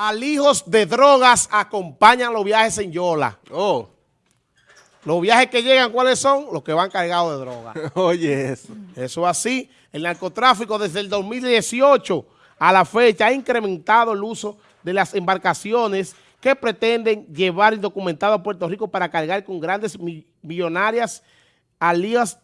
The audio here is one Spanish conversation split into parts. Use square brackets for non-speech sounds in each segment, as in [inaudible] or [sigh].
Alijos de drogas acompañan los viajes en Yola. Oh. Los viajes que llegan, ¿cuáles son? Los que van cargados de droga. [laughs] Oye, eso. Eso así. El narcotráfico desde el 2018 a la fecha ha incrementado el uso de las embarcaciones que pretenden llevar indocumentado a Puerto Rico para cargar con grandes millonarias alías,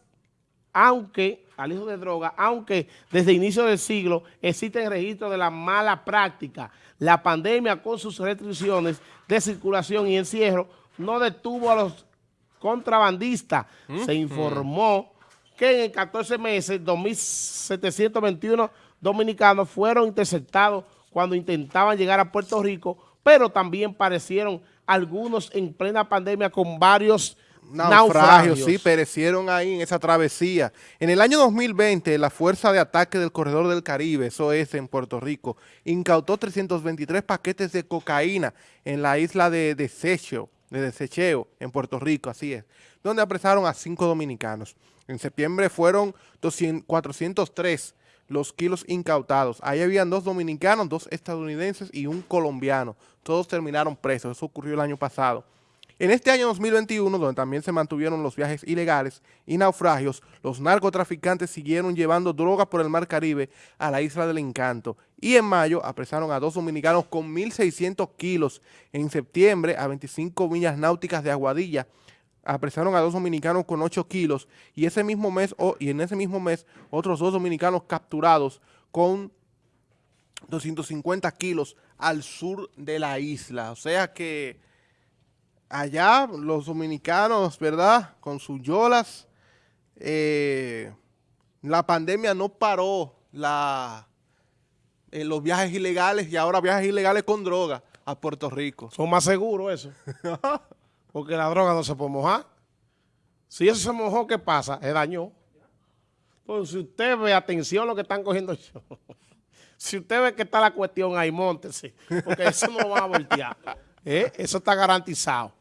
aunque, alijos de droga, aunque desde el inicio del siglo existen registros de la mala práctica. La pandemia con sus restricciones de circulación y encierro no detuvo a los contrabandistas. Se informó que en 14 meses, 2.721 dominicanos fueron interceptados cuando intentaban llegar a Puerto Rico, pero también parecieron algunos en plena pandemia con varios naufragios. sí, perecieron ahí en esa travesía. En el año 2020, la Fuerza de Ataque del Corredor del Caribe, eso es en Puerto Rico, incautó 323 paquetes de cocaína en la isla de Desecho, de Desecheo, en Puerto Rico, así es, donde apresaron a cinco dominicanos. En septiembre fueron 200, 403 los kilos incautados. Ahí habían dos dominicanos, dos estadounidenses y un colombiano. Todos terminaron presos. Eso ocurrió el año pasado. En este año 2021, donde también se mantuvieron los viajes ilegales y naufragios, los narcotraficantes siguieron llevando drogas por el Mar Caribe a la Isla del Encanto. Y en mayo apresaron a dos dominicanos con 1.600 kilos. En septiembre, a 25 millas náuticas de Aguadilla, apresaron a dos dominicanos con 8 kilos y ese mismo mes y en ese mismo mes otros dos dominicanos capturados con 250 kilos al sur de la isla. O sea que allá los dominicanos, ¿verdad? Con sus yolas, eh, la pandemia no paró la, eh, los viajes ilegales y ahora viajes ilegales con droga a Puerto Rico. Son más seguros eso. [laughs] porque la droga no se puede mojar. Si eso se mojó, ¿qué pasa? Se dañó. Entonces, si usted ve, atención a lo que están cogiendo [laughs] yo. si usted ve que está la cuestión ahí, montese, porque eso no lo van a voltear. [laughs] ¿Eh? Eso está garantizado.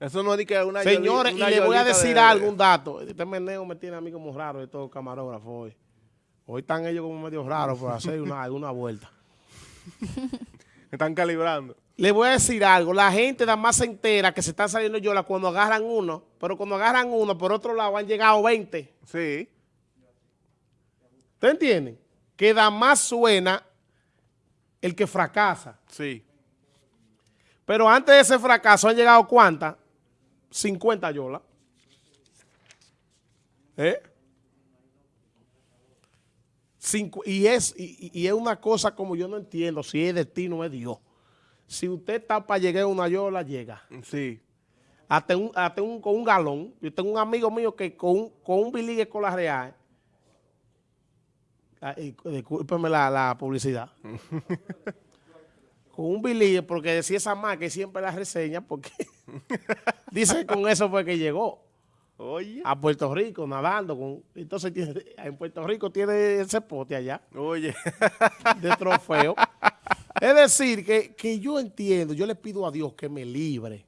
Eso no es de que una Señores, y le voy a decir algo, un dato. Este meneo me tiene a mí como raro de todo camarógrafo hoy. Hoy están ellos como medio raros por hacer una, [laughs] una vuelta. [laughs] Están calibrando. Le voy a decir algo, la gente nada más se entera que se están saliendo yola cuando agarran uno, pero cuando agarran uno, por otro lado han llegado 20. Sí. ¿Ustedes entienden? Que nada más suena el que fracasa. Sí. Pero antes de ese fracaso han llegado ¿cuántas? 50 yolas. ¿Eh? y, es, y, es una cosa como yo no entiendo si es destino o es Dios. Si usted está para llegar a una yola, llega. Sí. Hasta, un, un, con un galón. Yo tengo un amigo mío que con un, con un biligue con la real, ah, discúlpeme la, la publicidad, [laughs] con un biligue, porque decía esa marca y siempre la reseña, porque [laughs] dice que con eso fue que llegó. Oye. A Puerto Rico nadando. Con, entonces en Puerto Rico tiene ese pote allá. Oye. De trofeo. [laughs] es decir, que, yo entiendo, yo le pido a Dios que me libre.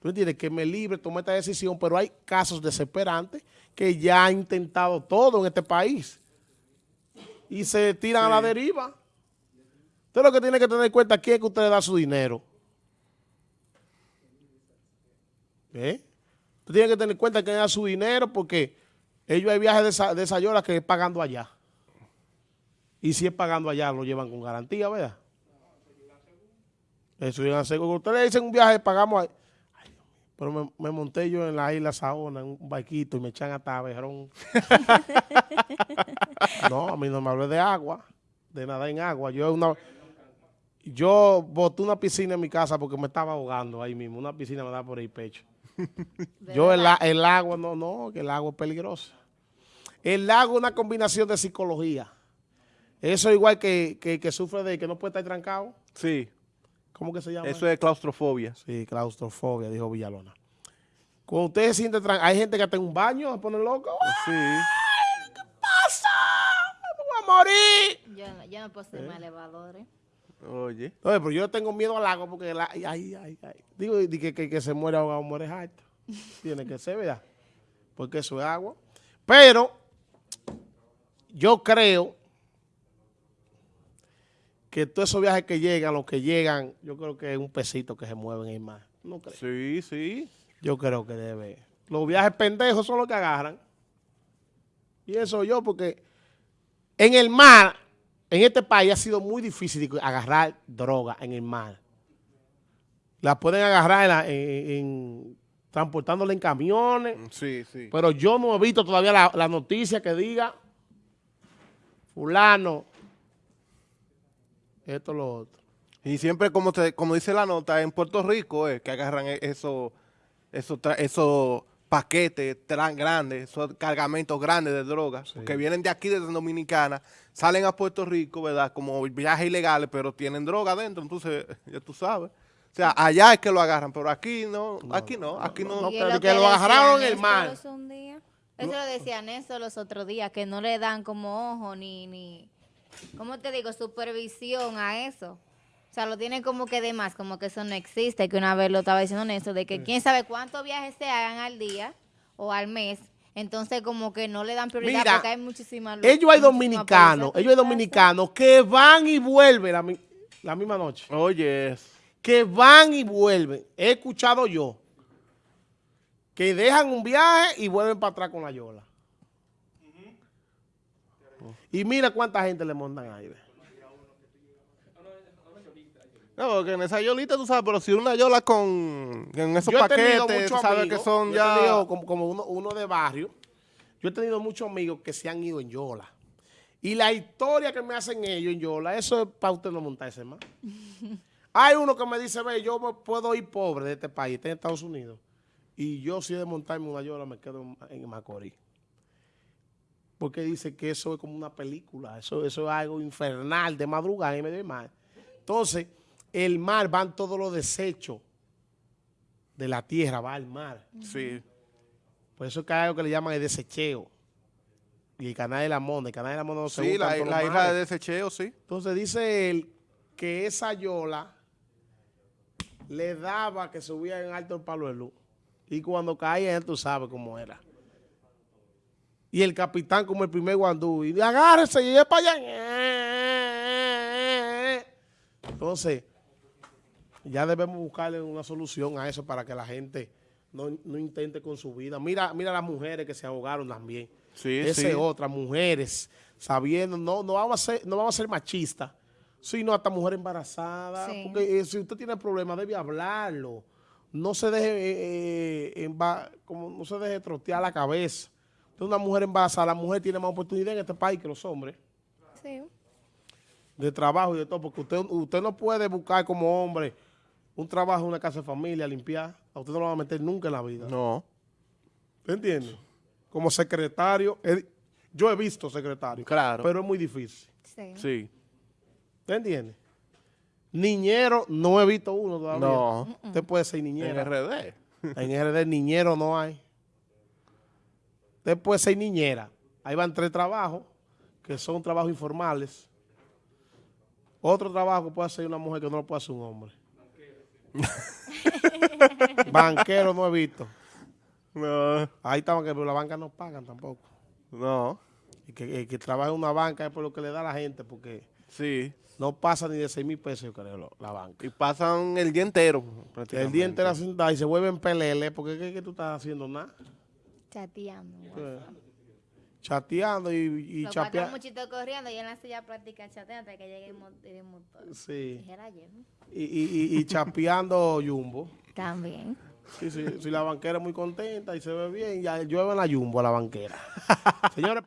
¿Tú entiendes? Que me libre, tome esta decisión, pero hay casos desesperantes que ya han intentado todo en este país. Y se tiran a la deriva. Usted lo que tiene que tener en cuenta aquí es que usted le da su dinero. ¿Eh? tiene que tener en cuenta que da su dinero porque ellos hay viajes de, esa, de Sayola que es pagando allá. Y si es pagando allá, lo llevan con garantía, ¿verdad? Eso llegan seguro. Ustedes le dicen un viaje, pagamos ahí. pero me, monté yo en la isla Saona, en un barquito, y me echan hasta aberrón. [laughs] no, a mí no me hablé de agua, de nada en agua. Yo una... Yo boté una piscina en mi casa porque me estaba ahogando ahí mismo. Una piscina me da por el pecho. Yo el, el, agua, no, no, que el agua es peligrosa. El agua es una combinación de psicología. Eso igual que, que, sufre de que no puede estar trancado. Sí. ¿Cómo que se llama? Eso es claustrofobia. Sí, claustrofobia, dijo Villalona. Cuando usted se siente trancado, hay gente que está en un baño, se pone loco. Sí. ¿Qué pasa? Me voy a morir. Yo, yo no puedo ser ¿Eh? más elevadores. Oye. Oye, pero yo tengo miedo al agua porque ay, ay, ay, digo que, que, que, se muere ahogado, muere alto. [laughs] Tiene que ser, ¿verdad? Porque eso es agua. Pero yo creo que todos esos viajes que llegan, los que llegan, yo creo que es un pesito que se mueve en el mar. ¿No crees? Sí, sí. Yo creo que debe. Los viajes pendejos son los que agarran. Y eso yo, porque en el mar, en este país ha sido muy difícil agarrar droga en el mar. La pueden agarrar en, la- en- en- transportándola en camiones. Sí, sí. Pero yo no he visto todavía la, la noticia que diga fulano, esto, lo otro. Y siempre, como te, como dice la nota, en Puerto Rico es que agarran esos tra- esos paquetes tan grandes, esos cargamentos grandes de drogas, que vienen de aquí, desde Dominicana, salen a Puerto Rico, ¿verdad? Como viajes ilegales, pero tienen droga adentro, entonces, ya tú sabes. O sea, allá es que lo agarran, pero aquí no, aquí no, aquí no. pero que lo agarraron el mar. Eso lo decía Néstor los otros días, que no le dan como ojo ni, ni, ¿cómo te digo? Supervisión a eso. O sea, lo tienen como que de más, como que eso no existe, que una vez lo estaba diciendo Néstor, de que quién sabe cuántos viajes se hagan al día o al mes, entonces como que no le dan prioridad Mira, porque hay muchísimas... Ellos hay dominicanos, ellos hay dominicanos que van y vuelven la, mi- la misma noche. Oye, Que van y vuelven. He escuchado yo que dejan un viaje y vuelven para atrás con la yola. Y mira cuánta gente le montan ahí. No, porque en esa yolita, tú sabes, pero si una yola con, esos paquetes, tú sabes amigos, que son ya... tenido como, como uno, uno de barrio, yo he tenido muchos amigos que se han ido en Yola. Y la historia que me hacen ellos en Yola, eso es para usted no montarse más. [laughs] Hay uno que me dice, ve, yo me puedo ir pobre de este país, está en Estados Unidos. Y yo si he de montarme una Yola me quedo en, Macorís. Porque dice que eso es como una película, eso, eso es algo infernal de madrugada en medio del mar. Entonces, el mar van todos los desechos de la tierra, va al mar. Sí. Por eso es que hay algo que le llaman el desecheo. Y el canal de la Monda, el canal de la Monda no se Sí, la, isla de desecheo, sí. Entonces dice él que esa yola le daba que subía en alto el palo de luz. Y cuando caía, él tú sabes cómo era. Y el capitán como el primer guandú. Y agárrese y es para allá. Entonces, ya debemos buscarle una solución a eso para que la gente no, no intente con su vida. Mira, mira las mujeres que se ahogaron también. Sí, Esa sí. es otra, mujeres, sabiendo, no, no vamos a ser, no vamos a ser machistas, sino hasta mujer embarazada. Sí. Porque eh, si usted tiene problemas, debe hablarlo. No se deje, eh, eh, emba- como no se deje trotear la cabeza. Entonces, una mujer embarazada, la mujer tiene más oportunidad en este país que los hombres Sí. de trabajo y de todo, porque usted, usted no puede buscar como hombre un trabajo en una casa de familia, limpiar. A usted no lo va a meter nunca en la vida. No. ¿Te entiendes? Como secretario, he- yo he visto secretario, Claro. pero es muy difícil. Sí. Sí. ¿Te entiendes? Niñero, no he visto uno todavía. No. Usted puede ser En niñera. RD. En RD niñero no hay. Usted puede ser niñera. Ahí van tres trabajos, que son trabajos informales. Otro trabajo que puede hacer una mujer que no lo puede hacer un hombre. [laughs] Banquero no he visto. No. Ahí estaban que pero la banca no pagan tampoco. No. Y que, el que trabaja en una banca es por lo que le da a la gente, porque Sí. no pasa ni de 6 mil pesos, yo creo, la banca. Y pasan el día entero. El día entero sentado y se vuelven pelele, porque ¿qué, qué tú estás haciendo? Nada. Chateando. Chateando y, y chapeando. muchitos corriendo y en la silla práctica chateando hasta que llegue el, mo- el motor. Sí. Y, y, y- y chapeando [laughs] Jumbo. También. Sí, sí, si la banquera es muy contenta y se ve bien, ya llueve en la Jumbo a la banquera. [laughs] Señores.